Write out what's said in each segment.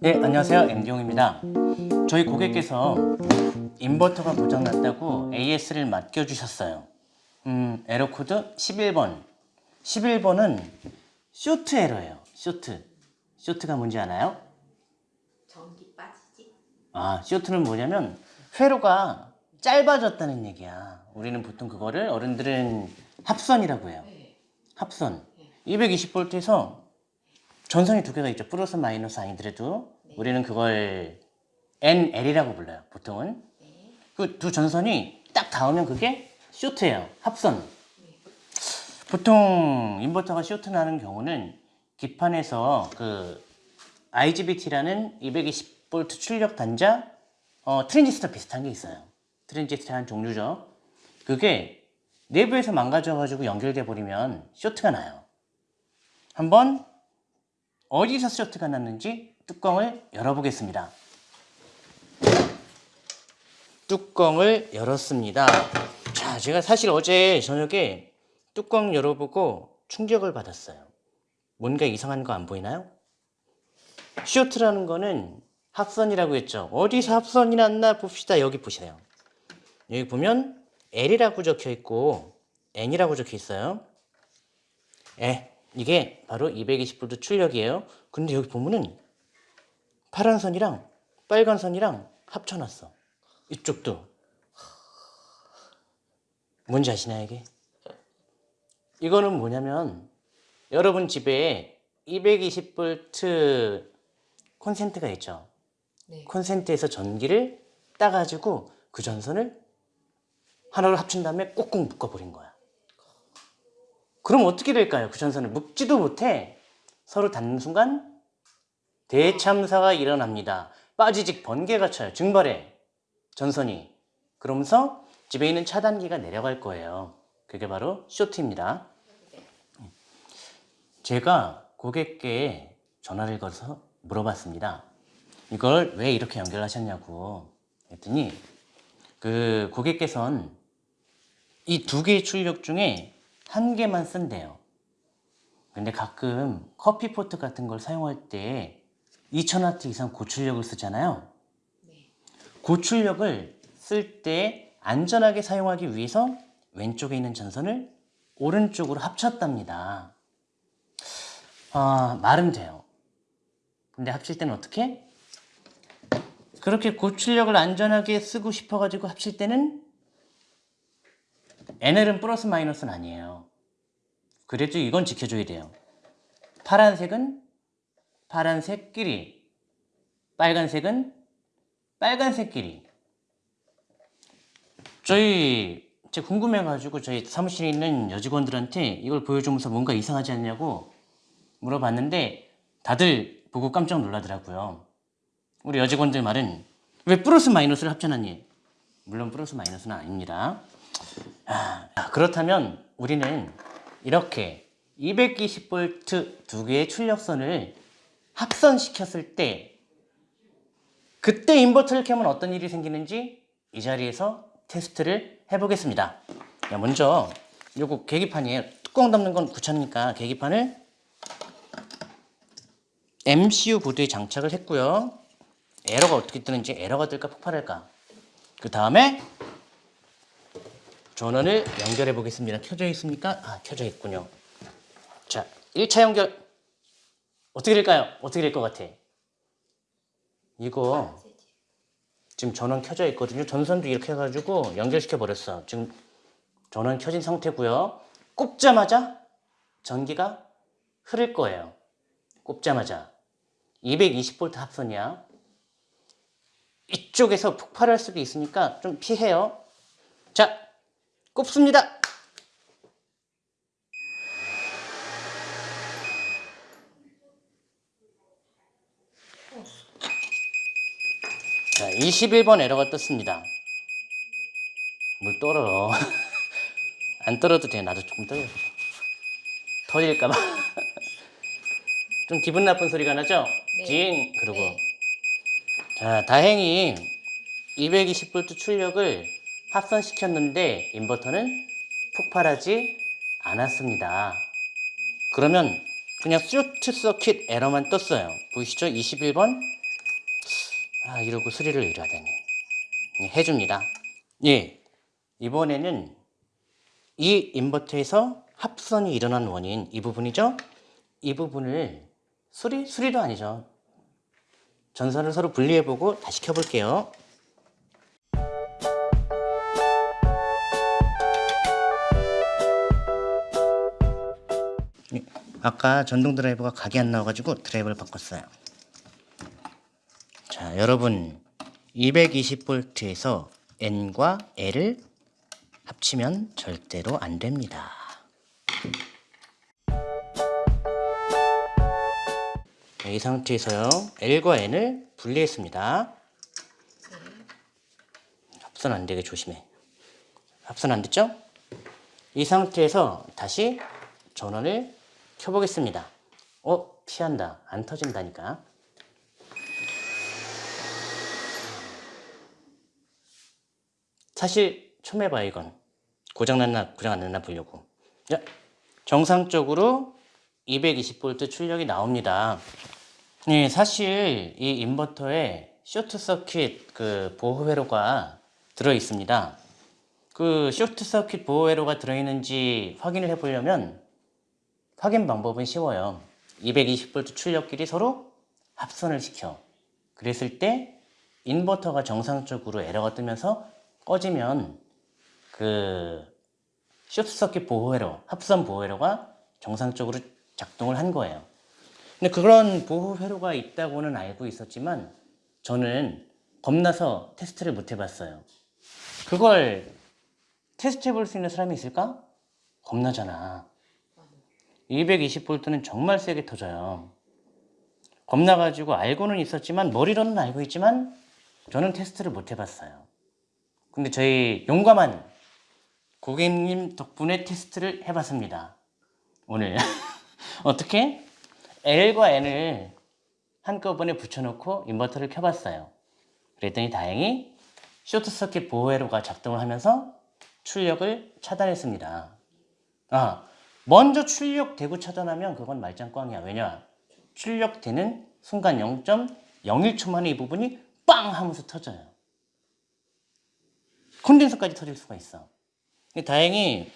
네, 안녕하세요. MD용입니다. 저희 고객께서 인버터가 고장났다고 AS를 맡겨주셨어요. 음, 에러 코드 11번. 11번은 쇼트 에러예요. 쇼트. 쇼트가 뭔지 아나요? 전기 빠지지? 아, 쇼트는 뭐냐면 회로가 짧아졌다는 얘기야. 우리는 보통 그거를 어른들은 합선이라고 해요. 네. 합선. 220V에서 전선이 두 개가 있죠. 플러스 마이너스 아니더라도 우리는 그걸 NL이라고 불러요. 보통은. 그 두 전선이 딱 닿으면 그게 쇼트예요. 합선. 보통 인버터가 쇼트 나는 경우는 기판에서 그 IGBT라는 220V 출력 단자 어, 트랜지스터 비슷한 게 있어요. 트랜지스터 한 종류죠. 그게 내부에서 망가져가지고 연결돼 버리면 쇼트가 나요. 한번 어디서 쇼트가 났는지 뚜껑을 열어보겠습니다. 뚜껑을 열었습니다. 자, 제가 사실 어제 저녁에 뚜껑 열어보고 충격을 받았어요. 뭔가 이상한 거 안 보이나요? 쇼트라는 거는 합선이라고 했죠. 어디서 합선이 났나 봅시다. 여기 보시네요. 여기 보면 L이라고 적혀 있고 N이라고 적혀 있어요. 에, 이게 바로 220V 출력이에요. 근데 여기 보면은 파란 선이랑 빨간 선이랑 합쳐놨어. 이쪽도. 뭔지 아시나요, 이게? 이거는 뭐냐면 여러분 집에 220V 콘센트가 있죠. 네. 콘센트에서 전기를 따가지고 그 전선을 하나로 합친 다음에 꼭꼭 묶어버린 거야. 그럼 어떻게 될까요? 그 전선을 묶지도 못해 서로 닿는 순간 대참사가 일어납니다. 빠지직 번개가 쳐요. 증발해 전선이. 그러면서 집에 있는 차단기가 내려갈 거예요. 그게 바로 쇼트입니다. 제가 고객께 전화를 걸어서 물어봤습니다. 이걸 왜 이렇게 연결하셨냐고 했더니 그 고객께서는 이두 개의 출력 중에 한 개만 쓴대요. 근데 가끔 커피포트 같은 걸 사용할 때 2000W 이상 고출력을 쓰잖아요. 네. 고출력을 쓸 때 안전하게 사용하기 위해서 왼쪽에 있는 전선을 오른쪽으로 합쳤답니다. 아, 말은 돼요. 근데 합칠 때는 어떻게? 그렇게 고출력을 안전하게 쓰고 싶어가지고 합칠 때는 NL은 플러스 마이너스는 아니에요. 그래도 이건 지켜줘야 돼요. 파란색은 파란색끼리, 빨간색은 빨간색끼리. 저희 제가 궁금해가지고 저희 사무실에 있는 여직원들한테 이걸 보여주면서 뭔가 이상하지 않냐고 물어봤는데 다들 보고 깜짝 놀라더라고요. 우리 여직원들 말은 왜 플러스 마이너스를 합쳐놨니? 물론 플러스 마이너스는 아닙니다. 아, 그렇다면 우리는 이렇게 220V 두 개의 출력선을 합선시켰을 때 그때 인버터를 켜면 어떤 일이 생기는지 이 자리에서 테스트를 해보겠습니다. 야, 먼저 요거 계기판이에요. 뚜껑 덮는 건 귀찮으니까 계기판을 MCU 보드에 장착을 했고요. 에러가 어떻게 뜨는지 에러가 뜰까 폭발할까. 그 다음에 전원을 연결해 보겠습니다. 켜져 있습니까? 아, 켜져 있군요. 자, 1차 연결 어떻게 될까요? 어떻게 될 것 같아? 이거 지금 전원 켜져 있거든요. 전선도 이렇게 해가지고 연결시켜 버렸어. 지금 전원 켜진 상태고요. 꼽자마자 전기가 흐를 거예요. 꼽자마자 220V 합선이야. 이쪽에서 폭발할 수도 있으니까 좀 피해요. 자, 꼽습니다. 자, 21번 에러가 떴습니다. 물 떨어. 안 떨어도 돼. 나도 조금 떨어. 터질까봐. 좀 기분 나쁜 소리가 나죠? 네. 징! 그러고. 네. 자, 다행히 220V 출력을 합선시켰는데 인버터는 폭발하지 않았습니다. 그러면 그냥 쇼트 서킷 에러만 떴어요. 보이시죠? 21번 아 이러고 수리를 의뢰하다니 네, 해줍니다 예 이번에는 이 인버터에서 합선이 일어난 원인 이 부분이죠 이 부분을 수리? 수리도 아니죠 전선을 서로 분리해보고 다시 켜볼게요 아까 전동 드라이버가 각이 안 나와가지고 드라이버를 바꿨어요 자, 여러분 220V에서 N과 L을 합치면 절대로 안 됩니다. 자, 이 상태에서요. L과 N을 분리했습니다. 합선 안 되게 조심해. 합선 안 됐죠? 이 상태에서 다시 전원을 켜보겠습니다. 어? 피한다. 안 터진다니까. 사실 처음 해봐요 이건 고장났나 고장 안 났나 보려고 자, 정상적으로 220V 출력이 나옵니다 네, 사실 이 인버터에 쇼트 서킷 그 보호 회로가 들어 있습니다 그 쇼트 서킷 보호 회로가 들어 있는지 확인을 해 보려면 확인 방법은 쉬워요 220V 출력끼리 서로 합선을 시켜 그랬을 때 인버터가 정상적으로 에러가 뜨면서 꺼지면 그 쇼트서킷 보호회로, 합선 보호회로가 정상적으로 작동을 한 거예요. 근데 그런 보호회로가 있다고는 알고 있었지만 저는 겁나서 테스트를 못 해봤어요. 그걸 테스트 해볼 수 있는 사람이 있을까? 겁나잖아. 220V는 정말 세게 터져요. 겁나가지고 알고는 있었지만 머리로는 알고 있지만 저는 테스트를 못 해봤어요. 근데 저희 용감한 고객님 덕분에 테스트를 해봤습니다. 오늘 어떻게 L과 N을 한꺼번에 붙여놓고 인버터를 켜봤어요. 그랬더니 다행히 쇼트서킷 보호회로가 작동을 하면서 출력을 차단했습니다. 아, 먼저 출력되고 차단하면 그건 말짱꽝이야. 왜냐? 출력되는 순간 0.01초 만에 이 부분이 빵 하면서 터져요. 콘덴서까지 터질 수가 있어. 다행히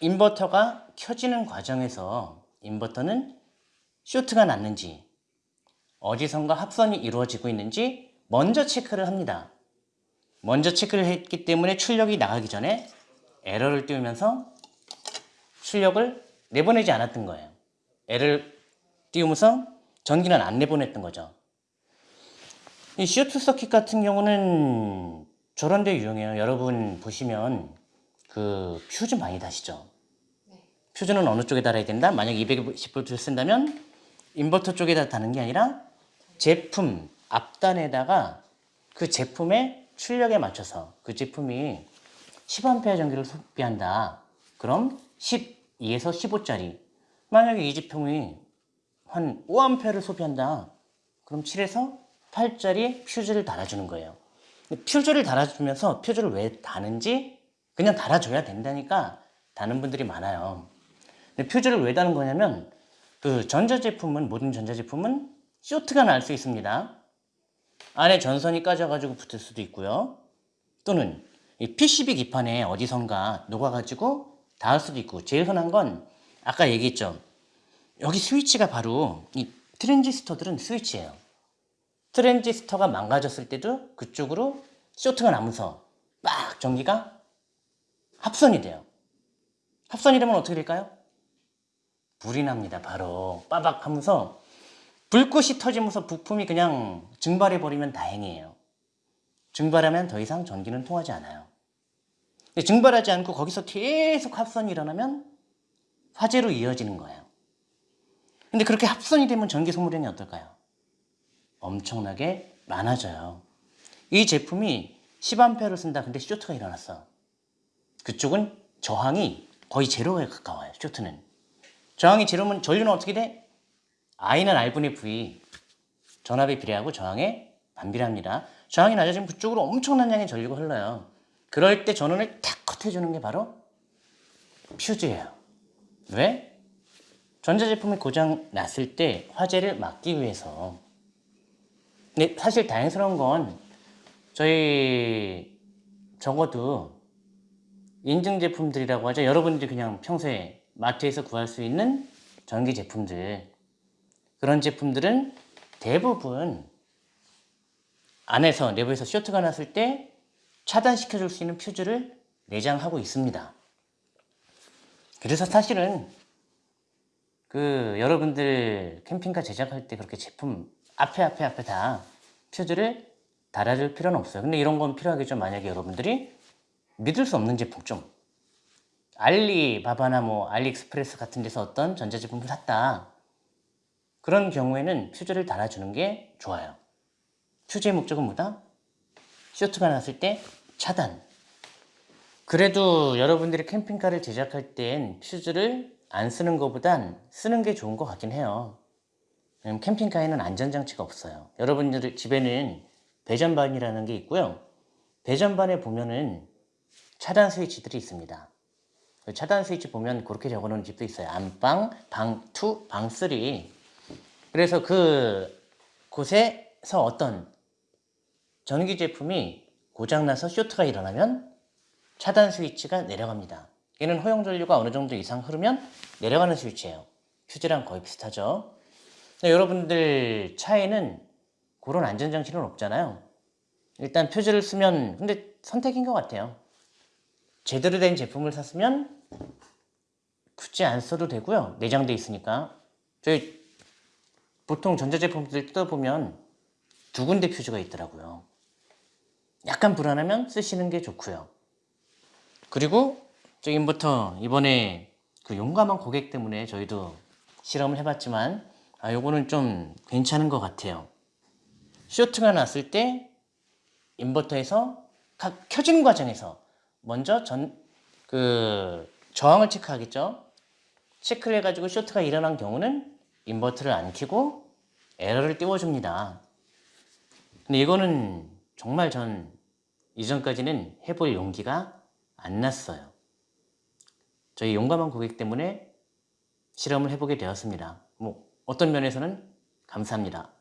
인버터가 켜지는 과정에서 인버터는 쇼트가 났는지 어디선가 합선이 이루어지고 있는지 먼저 체크를 합니다. 먼저 체크를 했기 때문에 출력이 나가기 전에 에러를 띄우면서 출력을 내보내지 않았던 거예요. 에러를 띄우면서 전기는 안 내보냈던 거죠. 이 쇼트 서킷 같은 경우는 저런 데 유용해요. 여러분 보시면 그 퓨즈 많이 다시죠? 네. 퓨즈는 어느 쪽에 달아야 된다? 만약 220V를 쓴다면 인버터 쪽에다 다는 게 아니라 제품 앞단에다가 그 제품의 출력에 맞춰서 그 제품이 10A 전기를 소비한다. 그럼 12에서 15짜리 만약에 이 제품이 한 5A를 소비한다. 그럼 7에서 8짜리 퓨즈를 달아주는 거예요. 퓨즈를 달아주면서 퓨즈를 왜 다는지 그냥 달아줘야 된다니까 다는 분들이 많아요. 근데 퓨즈를 왜 다는 거냐면 그 전자제품은 모든 전자제품은 쇼트가 날 수 있습니다. 안에 전선이 까져가지고 붙을 수도 있고요. 또는 이 PCB 기판에 어디선가 녹아가지고 닿을 수도 있고 제일 흔한 건 아까 얘기했죠. 여기 스위치가 바로 이 트랜지스터들은 스위치예요. 트랜지스터가 망가졌을 때도 그쪽으로 쇼트가 나면서 막 전기가 합선이 돼요. 합선이 되면 어떻게 될까요? 불이 납니다. 바로 빠박 하면서 불꽃이 터지면서 부품이 그냥 증발해 버리면 다행이에요. 증발하면 더 이상 전기는 통하지 않아요. 증발하지 않고 거기서 계속 합선이 일어나면 화재로 이어지는 거예요. 근데 그렇게 합선이 되면 전기 소모량이 어떨까요? 엄청나게 많아져요. 이 제품이 10A를 쓴다. 근데 쇼트가 일어났어. 그쪽은 저항이 거의 제로에 가까워요. 쇼트는. 저항이 제로면 전류는 어떻게 돼? I는 R분의 V. 전압에 비례하고 저항에 반비례합니다. 저항이 낮아지면 그쪽으로 엄청난 양의 전류가 흘러요. 그럴 때 전원을 탁 컷해주는 게 바로 퓨즈예요. 왜? 전자제품이 고장 났을 때 화재를 막기 위해서 네, 사실 다행스러운 건 저희 적어도 인증 제품들이라고 하죠. 여러분들이 그냥 평소에 마트에서 구할 수 있는 전기 제품들 그런 제품들은 대부분 안에서 내부에서 쇼트가 났을 때 차단시켜 줄 수 있는 퓨즈를 내장하고 있습니다. 그래서 사실은 그 여러분들 캠핑카 제작할 때 그렇게 제품 앞에 앞에 앞에 다 퓨즈를 달아줄 필요는 없어요. 근데 이런 건 필요하겠죠. 만약에 여러분들이 믿을 수 없는 제품 좀 알리바바나 뭐 알리익스프레스 같은 데서 어떤 전자제품을 샀다. 그런 경우에는 퓨즈를 달아주는 게 좋아요. 퓨즈의 목적은 뭐다? 쇼트가 났을 때 차단. 그래도 여러분들이 캠핑카를 제작할 땐 퓨즈를 안 쓰는 것보단 쓰는 게 좋은 것 같긴 해요. 캠핑카에는 안전장치가 없어요. 여러분들 집에는 배전반이라는 게 있고요. 배전반에 보면은 차단 스위치들이 있습니다. 그 차단 스위치 보면 그렇게 적어놓은 집도 있어요. 안방, 방 2, 방 3. 그래서 그 곳에서 어떤 전기 제품이 고장나서 쇼트가 일어나면 차단 스위치가 내려갑니다. 얘는 허용 전류가 어느 정도 이상 흐르면 내려가는 스위치예요. 퓨즈랑 거의 비슷하죠. 여러분들 차에는 그런 안전장치는 없잖아요. 일단 퓨즈를 쓰면 근데 선택인 것 같아요. 제대로 된 제품을 샀으면 굳이 안 써도 되고요. 내장돼 있으니까. 저희 보통 전자제품들 뜯어보면 두 군데 퓨즈가 있더라고요. 약간 불안하면 쓰시는 게 좋고요. 그리고 저 인버터 이번에 그 용감한 고객 때문에 저희도 실험을 해봤지만 아 요거는 좀 괜찮은 것 같아요. 쇼트가 났을 때 인버터에서 각 켜진 과정에서 먼저 전 그 저항을 체크하겠죠. 체크를 해가지고 쇼트가 일어난 경우는 인버터를 안 켜고 에러를 띄워줍니다. 근데 이거는 정말 전 이전까지는 해볼 용기가 안 났어요. 저희 용감한 고객 때문에 실험을 해보게 되었습니다. 뭐 어떤 면에서는 감사합니다.